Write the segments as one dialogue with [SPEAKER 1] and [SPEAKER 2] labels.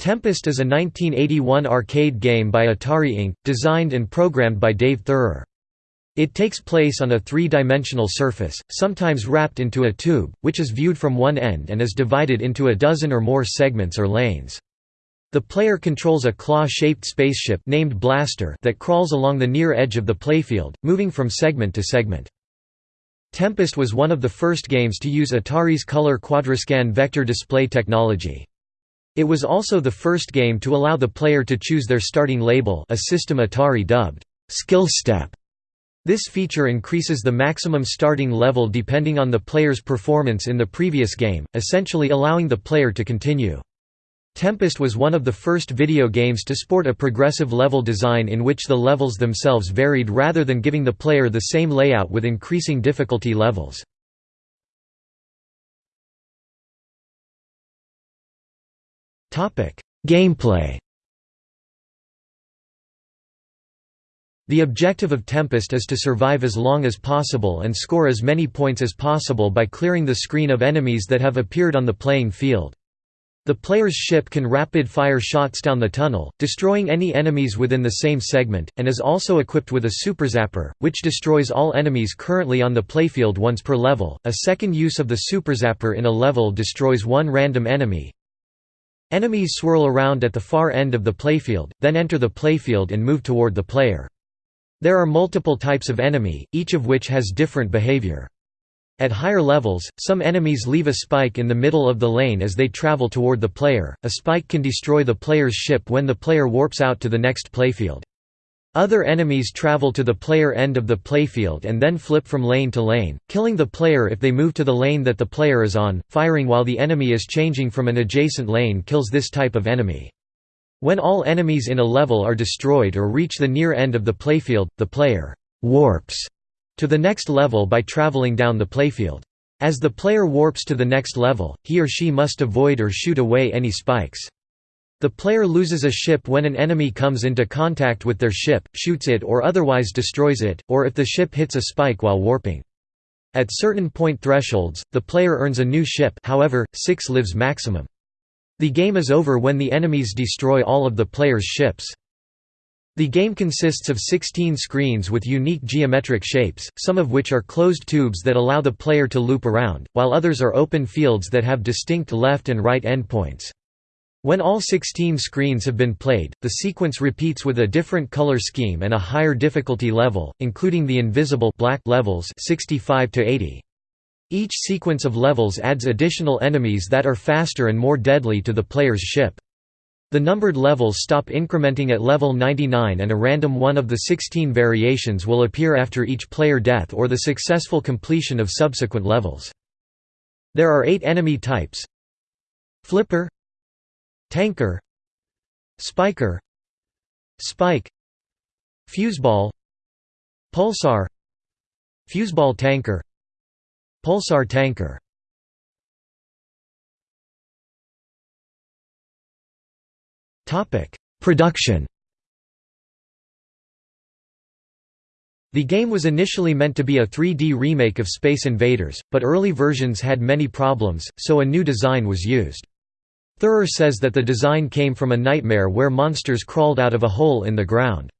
[SPEAKER 1] Tempest is a 1981 arcade game by Atari Inc., designed and programmed by Dave Theurer. It takes place on a three-dimensional surface, sometimes wrapped into a tube, which is viewed from one end and is divided into a dozen or more segments or lanes. The player controls a claw-shaped spaceship named Blaster that crawls along the near edge of the playfield, moving from segment to segment. Tempest was one of the first games to use Atari's color QuadraScan vector display technology. It was also the first game to allow the player to choose their starting label a system Atari dubbed, skill step. This feature increases the maximum starting level depending on the player's performance in the previous game, essentially allowing the player to continue. Tempest was one of the first video games to sport a progressive level design in which the levels themselves varied rather than giving the player the same layout with increasing difficulty levels. Gameplay The objective of Tempest is to survive as long as possible and score as many points as possible by clearing the screen of enemies that have appeared on the playing field. The player's ship can rapid-fire shots down the tunnel, destroying any enemies within the same segment, and is also equipped with a Super Zapper, which destroys all enemies currently on the playfield once per level. A second use of the Super Zapper in a level destroys one random enemy, Enemies swirl around at the far end of the playfield, then enter the playfield and move toward the player. There are multiple types of enemy, each of which has different behavior. At higher levels, some enemies leave a spike in the middle of the lane as they travel toward the player. A spike can destroy the player's ship when the player warps out to the next playfield. Other enemies travel to the player end of the playfield and then flip from lane to lane, killing the player if they move to the lane that the player is on. Firing while the enemy is changing from an adjacent lane kills this type of enemy. When all enemies in a level are destroyed or reach the near end of the playfield, the player warps to the next level by traveling down the playfield. As the player warps to the next level, he or she must avoid or shoot away any spikes. The player loses a ship when an enemy comes into contact with their ship, shoots it or otherwise destroys it, or if the ship hits a spike while warping. At certain point thresholds, the player earns a new ship however, 6 lives maximum. The game is over when the enemies destroy all of the player's ships. The game consists of 16 screens with unique geometric shapes, some of which are closed tubes that allow the player to loop around, while others are open fields that have distinct left and right endpoints. When all 16 screens have been played, the sequence repeats with a different color scheme and a higher difficulty level, including the invisible black levels 65 to 80. Each sequence of levels adds additional enemies that are faster and more deadly to the player's ship. The numbered levels stop incrementing at level 99 and a random one of the 16 variations will appear after each player death or the successful completion of subsequent levels. There are eight enemy types Flipper Tanker Spiker Spike Fuseball Pulsar Fuseball tanker Pulsar tanker Production The game was initially meant to be a 3D remake of Space Invaders, but early versions had many problems, so a new design was used. Theurer says that the design came from a nightmare where monsters crawled out of a hole in the ground.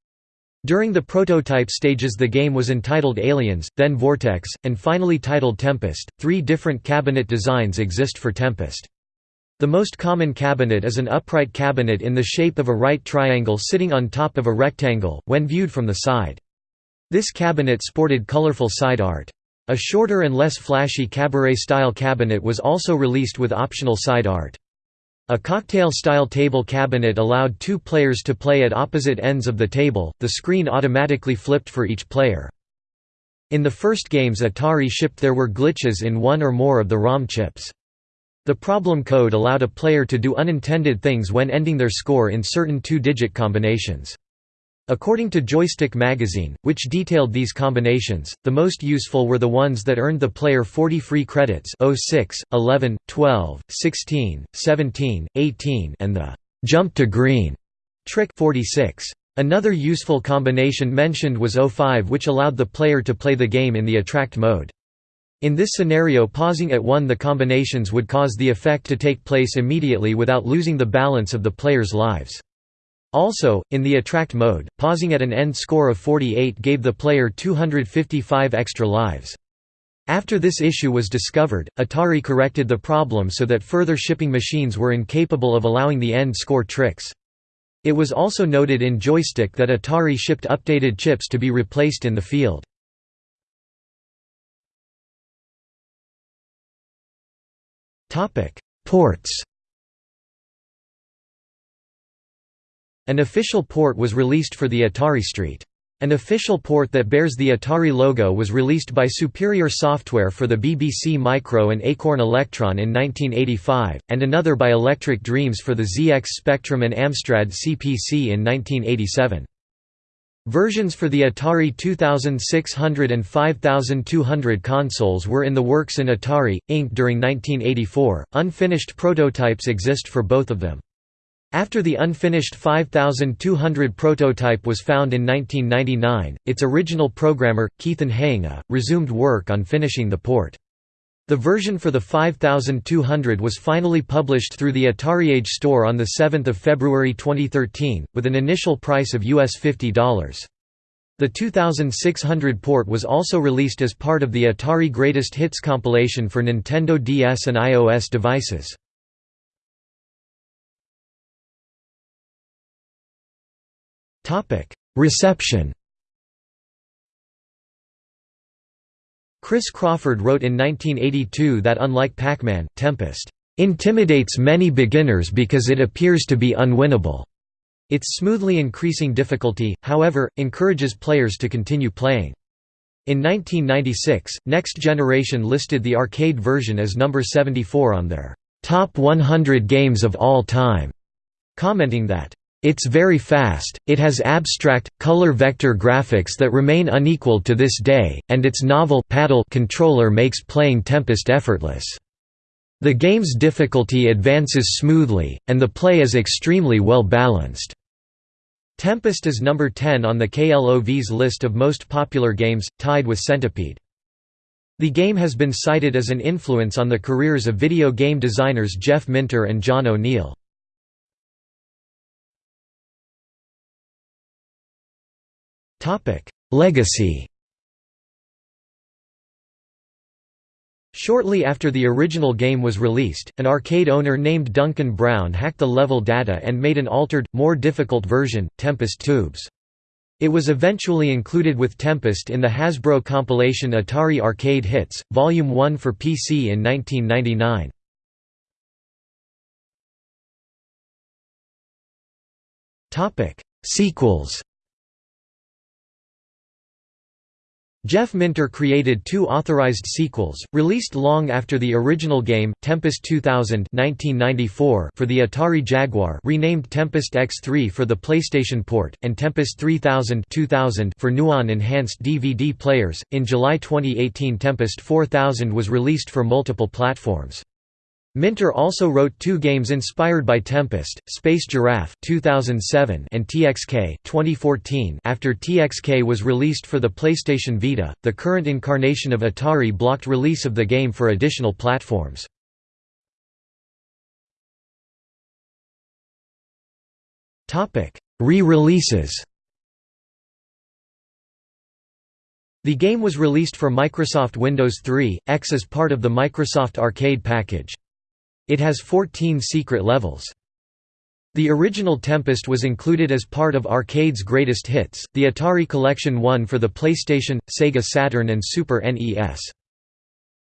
[SPEAKER 1] During the prototype stages the game was entitled Aliens, then Vortex, and finally titled Tempest. Three different cabinet designs exist for Tempest. The most common cabinet is an upright cabinet in the shape of a right triangle sitting on top of a rectangle, when viewed from the side. This cabinet sported colorful side art. A shorter and less flashy cabaret-style cabinet was also released with optional side art. A cocktail-style table cabinet allowed two players to play at opposite ends of the table, the screen automatically flipped for each player. In the first games Atari shipped there were glitches in one or more of the ROM chips. The problem code allowed a player to do unintended things when ending their score in certain two-digit combinations. According to Joystick magazine, which detailed these combinations, the most useful were the ones that earned the player 40 free credits 06, 11, 12, 16, 17, 18 and the «jump to green» trick 46. Another useful combination mentioned was 05 which allowed the player to play the game in the attract mode. In this scenario pausing at 1 the combinations would cause the effect to take place immediately without losing the balance of the player's lives. Also, in the attract mode, pausing at an end score of 48 gave the player 255 extra lives. After this issue was discovered, Atari corrected the problem so that further shipping machines were incapable of allowing the end score tricks. It was also noted in Joystick that Atari shipped updated chips to be replaced in the field. Ports An official port was released for the Atari ST. An official port that bears the Atari logo was released by Superior Software for the BBC Micro and Acorn Electron in 1985, and another by Electric Dreams for the ZX Spectrum and Amstrad CPC in 1987. Versions for the Atari 2600 and 5200 consoles were in the works in Atari, Inc. during 1984. Unfinished prototypes exist for both of them. After the unfinished 5200 prototype was found in 1999, its original programmer, Keithen Hayenga, resumed work on finishing the port. The version for the 5200 was finally published through the AtariAge store on 7 February 2013, with an initial price of US $50. The 2600 port was also released as part of the Atari Greatest Hits compilation for Nintendo DS and iOS devices. Reception Chris Crawford wrote in 1982 that unlike Pac-Man, Tempest intimidates many beginners because it appears to be unwinnable. Its smoothly increasing difficulty, however, encourages players to continue playing. In 1996, Next Generation listed the arcade version as number 74 on their top 100 games of all time, commenting that it's very fast, it has abstract, color vector graphics that remain unequal to this day, and its novel paddle controller makes playing Tempest effortless. The game's difficulty advances smoothly, and the play is extremely well balanced. Tempest is number 10 on the KLOV's list of most popular games, tied with Centipede. The game has been cited as an influence on the careers of video game designers Jeff Minter and John O'Neill. Topic: Legacy. Shortly after the original game was released, an arcade owner named Duncan Brown hacked the level data and made an altered, more difficult version, Tempest Tubes. It was eventually included with Tempest in the Hasbro compilation Atari Arcade Hits, Volume 1 for PC in 1999. Sequels Jeff Minter created two authorized sequels, released long after the original game, Tempest 2000 1994 for the Atari Jaguar renamed Tempest X3 for the PlayStation port, and Tempest 3000 2000 for Nuon enhanced DVD players. In July 2018 Tempest 4000 was released for multiple platforms. Minter also wrote two games inspired by Tempest, Space Giraffe 2007 and TXK 2014. After TXK was released for the PlayStation Vita, the current incarnation of Atari blocked release of the game for additional platforms. Re-releases The game was released for Microsoft Windows 3, X as part of the Microsoft Arcade package. It has 14 secret levels. The original Tempest was included as part of Arcade's Greatest Hits, the Atari Collection 1 for the PlayStation, Sega Saturn and Super NES.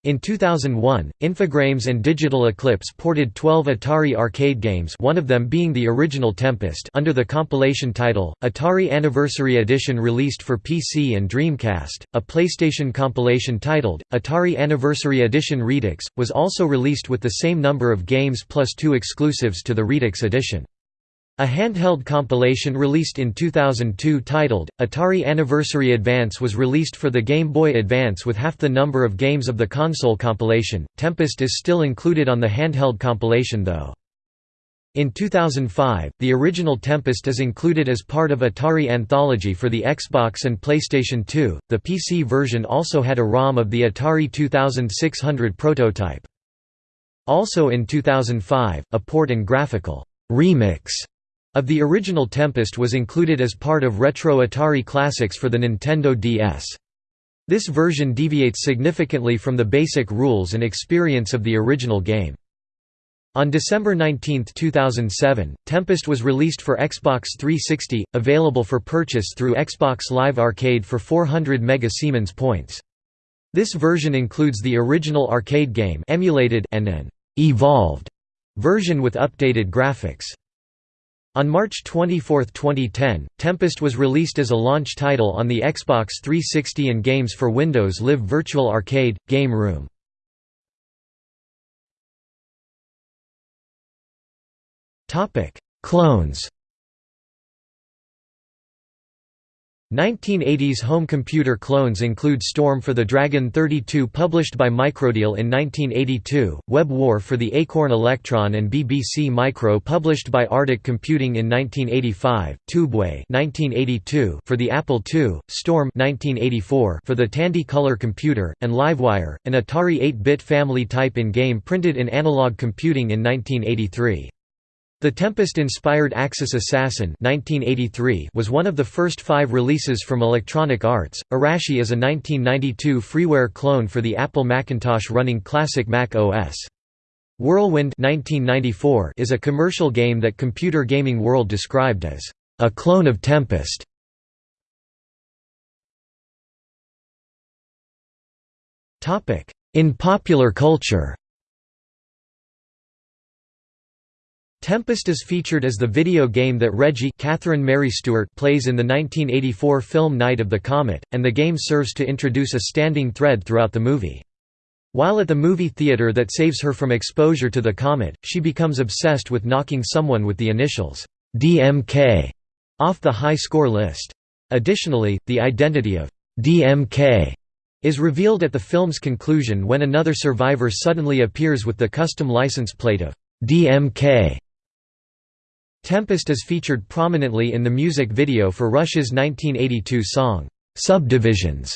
[SPEAKER 1] In 2001, Infogrames and Digital Eclipse ported 12 Atari arcade games one of them being the original Tempest under the compilation title, Atari Anniversary Edition released for PC and Dreamcast. A PlayStation compilation titled, Atari Anniversary Edition Redux, was also released with the same number of games plus two exclusives to the Redux edition. A handheld compilation released in 2002 titled, Atari Anniversary Advance was released for the Game Boy Advance with half the number of games of the console compilation. Tempest is still included on the handheld compilation though. In 2005, the original Tempest is included as part of Atari Anthology for the Xbox and PlayStation 2. The PC version also had a ROM of the Atari 2600 prototype. Also in 2005, a port and graphical remix of the original Tempest was included as part of Retro Atari Classics for the Nintendo DS. This version deviates significantly from the basic rules and experience of the original game. On December 19, 2007, Tempest was released for Xbox 360, available for purchase through Xbox Live Arcade for 400 Mega Siemens points. This version includes the original arcade game emulated and an «evolved» version with updated graphics. On March 24, 2010, Tempest was released as a launch title on the Xbox 360 and Games for Windows Live Virtual Arcade, Game Room. Clones 1980s home computer clones include Storm for the Dragon 32 published by Microdeal in 1982, Web War for the Acorn Electron and BBC Micro published by Arctic Computing in 1985, Tubeway 1982 for the Apple II, Storm 1984 for the Tandy Color computer, and Livewire, an Atari 8-bit family type in-game printed in analog computing in 1983. The Tempest-inspired Axis Assassin 1983 was one of the first five releases from Electronic Arts. Arashi is a 1992 freeware clone for the Apple Macintosh running classic Mac OS. Whirlwind 1994 is a commercial game that Computer Gaming World described as a clone of Tempest. In popular culture Tempest is featured as the video game that Reggie Catherine Mary Stewart plays in the 1984 film Night of the Comet, and the game serves to introduce a standing thread throughout the movie. While at the movie theater that saves her from exposure to the comet, she becomes obsessed with knocking someone with the initials DMK off the high score list. Additionally, the identity of DMK is revealed at the film's conclusion when another survivor suddenly appears with the custom license plate of DMK Tempest is featured prominently in the music video for Rush's 1982 song, "'Subdivisions".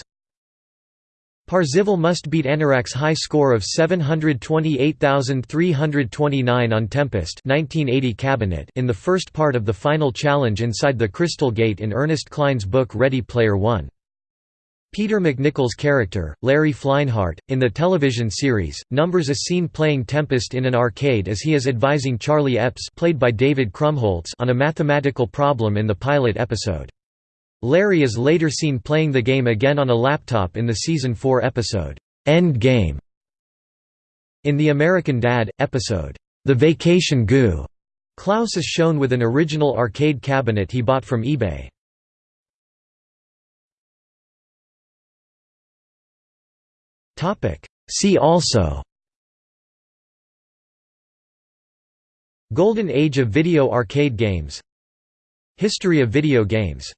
[SPEAKER 1] Parzival must beat Anorak's high score of 728,329 on Tempest 1980 cabinet in the first part of the final challenge inside the Crystal Gate in Ernest Cline's book Ready Player One. Peter MacNicol's character, Larry Fleinhardt, in the television series, numbers a scene playing Tempest in an arcade as he is advising Charlie Epps played by David Krumholtz on a mathematical problem in the pilot episode. Larry is later seen playing the game again on a laptop in the Season 4 episode, End Game. In The American Dad! episode, The Vacation Goo, Klaus is shown with an original arcade cabinet he bought from eBay. See also. Golden Age of video arcade games. History of video games